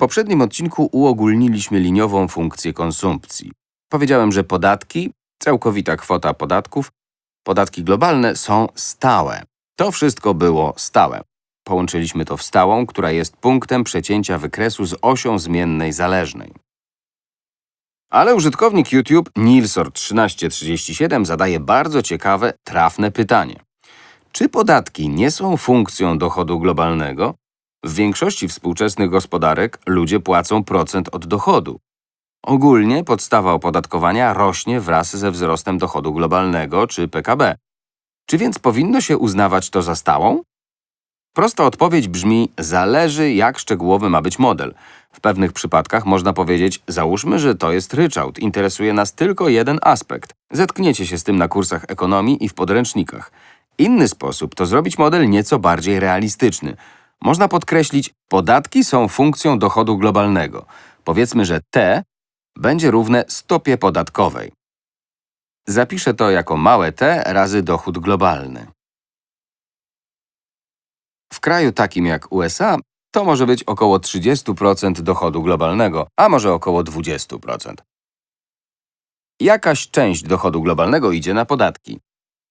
poprzednim odcinku uogólniliśmy liniową funkcję konsumpcji. Powiedziałem, że podatki, całkowita kwota podatków, podatki globalne są stałe. To wszystko było stałe. Połączyliśmy to w stałą, która jest punktem przecięcia wykresu z osią zmiennej zależnej. Ale użytkownik YouTube Nilsor1337 zadaje bardzo ciekawe, trafne pytanie. Czy podatki nie są funkcją dochodu globalnego? W większości współczesnych gospodarek ludzie płacą procent od dochodu. Ogólnie podstawa opodatkowania rośnie wraz ze wzrostem dochodu globalnego czy PKB. Czy więc powinno się uznawać to za stałą? Prosta odpowiedź brzmi, zależy jak szczegółowy ma być model. W pewnych przypadkach można powiedzieć, załóżmy, że to jest ryczałt, interesuje nas tylko jeden aspekt. Zetkniecie się z tym na kursach ekonomii i w podręcznikach. Inny sposób to zrobić model nieco bardziej realistyczny. Można podkreślić, podatki są funkcją dochodu globalnego. Powiedzmy, że T będzie równe stopie podatkowej. Zapiszę to jako małe t razy dochód globalny. W kraju takim jak USA to może być około 30% dochodu globalnego, a może około 20%. Jakaś część dochodu globalnego idzie na podatki.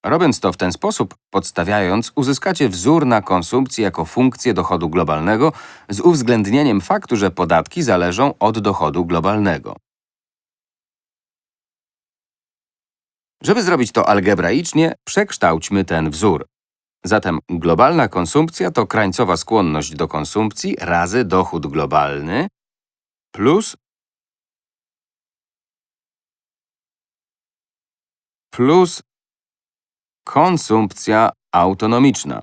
Robiąc to w ten sposób, podstawiając, uzyskacie wzór na konsumpcję jako funkcję dochodu globalnego z uwzględnieniem faktu, że podatki zależą od dochodu globalnego. Żeby zrobić to algebraicznie, przekształćmy ten wzór. Zatem globalna konsumpcja to krańcowa skłonność do konsumpcji razy dochód globalny plus plus konsumpcja autonomiczna.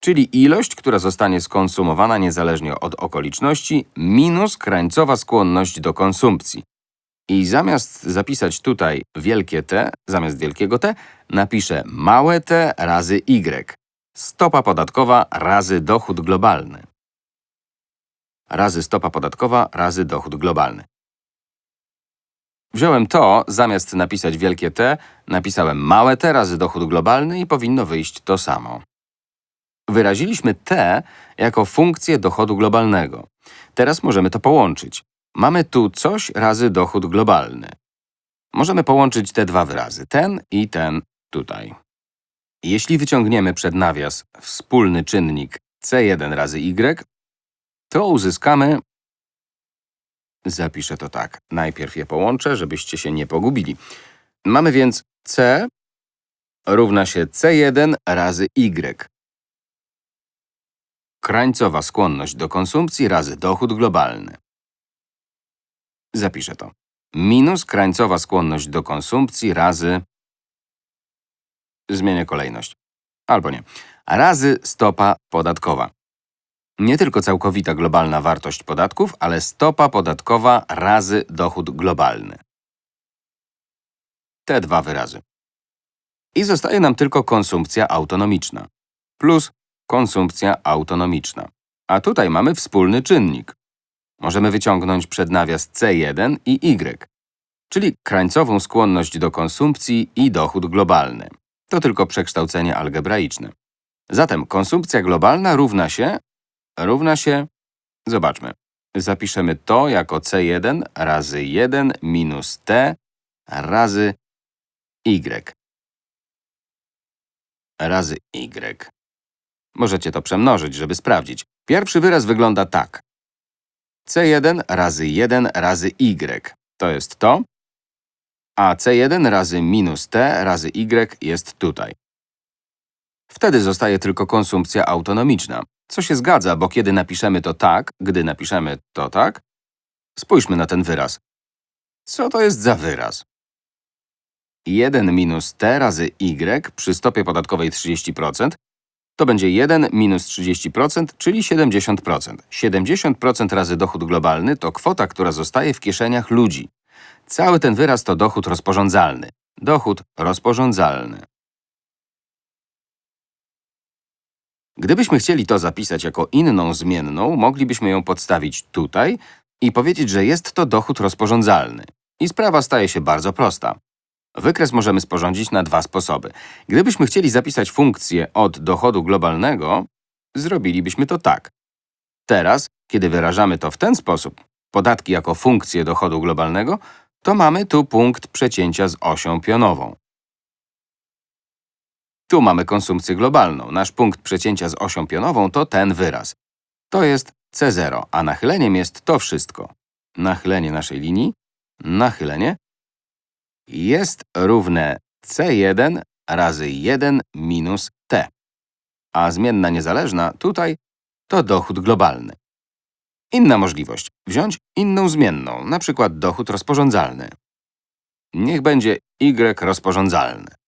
Czyli ilość, która zostanie skonsumowana niezależnie od okoliczności, minus krańcowa skłonność do konsumpcji. I zamiast zapisać tutaj wielkie T, zamiast wielkiego T, napiszę małe t razy y. Stopa podatkowa razy dochód globalny. Razy stopa podatkowa razy dochód globalny. Wziąłem to, zamiast napisać wielkie T, napisałem małe t razy dochód globalny i powinno wyjść to samo. Wyraziliśmy t jako funkcję dochodu globalnego. Teraz możemy to połączyć. Mamy tu coś razy dochód globalny. Możemy połączyć te dwa wyrazy, ten i ten tutaj. Jeśli wyciągniemy przed nawias wspólny czynnik c1 razy y, to uzyskamy… Zapiszę to tak. Najpierw je połączę, żebyście się nie pogubili. Mamy więc c równa się c1 razy y. Krańcowa skłonność do konsumpcji razy dochód globalny. Zapiszę to. Minus krańcowa skłonność do konsumpcji razy… Zmienię kolejność. Albo nie. Razy stopa podatkowa. Nie tylko całkowita globalna wartość podatków, ale stopa podatkowa razy dochód globalny. Te dwa wyrazy. I zostaje nam tylko konsumpcja autonomiczna plus konsumpcja autonomiczna. A tutaj mamy wspólny czynnik. Możemy wyciągnąć przed nawias C1 i Y, czyli krańcową skłonność do konsumpcji i dochód globalny. To tylko przekształcenie algebraiczne. Zatem konsumpcja globalna równa się… równa się… Zobaczmy. Zapiszemy to jako C1 razy 1 minus T razy Y. Razy Y. Możecie to przemnożyć, żeby sprawdzić. Pierwszy wyraz wygląda tak. C1 razy 1 razy y to jest to, a C1 razy minus t razy y jest tutaj. Wtedy zostaje tylko konsumpcja autonomiczna, co się zgadza, bo kiedy napiszemy to tak, gdy napiszemy to tak, spójrzmy na ten wyraz. Co to jest za wyraz? 1 minus t razy y przy stopie podatkowej 30% to będzie 1 minus 30%, czyli 70%. 70% razy dochód globalny to kwota, która zostaje w kieszeniach ludzi. Cały ten wyraz to dochód rozporządzalny. Dochód rozporządzalny. Gdybyśmy chcieli to zapisać jako inną zmienną, moglibyśmy ją podstawić tutaj i powiedzieć, że jest to dochód rozporządzalny. I sprawa staje się bardzo prosta. Wykres możemy sporządzić na dwa sposoby. Gdybyśmy chcieli zapisać funkcję od dochodu globalnego, zrobilibyśmy to tak. Teraz, kiedy wyrażamy to w ten sposób, podatki jako funkcję dochodu globalnego, to mamy tu punkt przecięcia z osią pionową. Tu mamy konsumpcję globalną. Nasz punkt przecięcia z osią pionową to ten wyraz. To jest C0, a nachyleniem jest to wszystko. Nachylenie naszej linii, nachylenie jest równe C1 razy 1 minus T. A zmienna niezależna tutaj to dochód globalny. Inna możliwość. Wziąć inną zmienną, na przykład dochód rozporządzalny. Niech będzie Y rozporządzalny.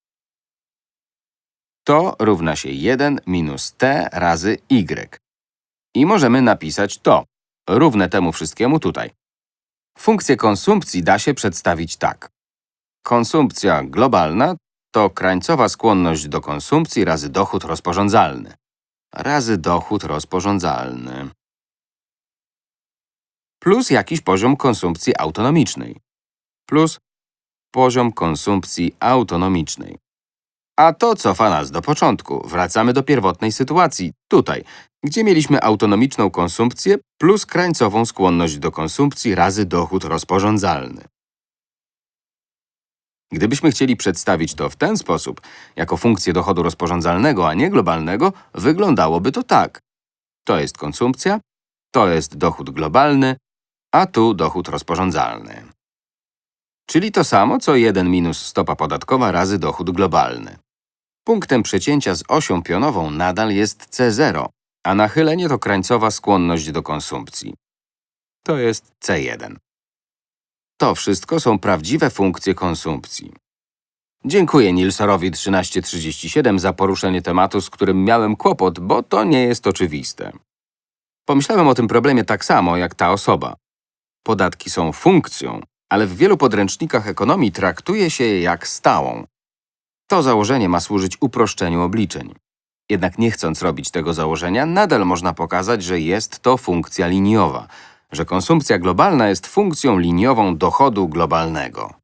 To równa się 1 minus T razy Y. I możemy napisać to, równe temu wszystkiemu tutaj. Funkcję konsumpcji da się przedstawić tak. Konsumpcja globalna to krańcowa skłonność do konsumpcji razy dochód rozporządzalny. Razy dochód rozporządzalny. Plus jakiś poziom konsumpcji autonomicznej. Plus poziom konsumpcji autonomicznej. A to cofa nas do początku. Wracamy do pierwotnej sytuacji, tutaj, gdzie mieliśmy autonomiczną konsumpcję plus krańcową skłonność do konsumpcji razy dochód rozporządzalny. Gdybyśmy chcieli przedstawić to w ten sposób, jako funkcję dochodu rozporządzalnego, a nie globalnego, wyglądałoby to tak. To jest konsumpcja, to jest dochód globalny, a tu dochód rozporządzalny. Czyli to samo, co 1 minus stopa podatkowa razy dochód globalny. Punktem przecięcia z osią pionową nadal jest C0, a nachylenie to krańcowa skłonność do konsumpcji. To jest C1. To wszystko są prawdziwe funkcje konsumpcji. Dziękuję Nilsorowi 1337 za poruszenie tematu, z którym miałem kłopot, bo to nie jest oczywiste. Pomyślałem o tym problemie tak samo, jak ta osoba. Podatki są funkcją, ale w wielu podręcznikach ekonomii traktuje się je jak stałą. To założenie ma służyć uproszczeniu obliczeń. Jednak nie chcąc robić tego założenia, nadal można pokazać, że jest to funkcja liniowa, że konsumpcja globalna jest funkcją liniową dochodu globalnego.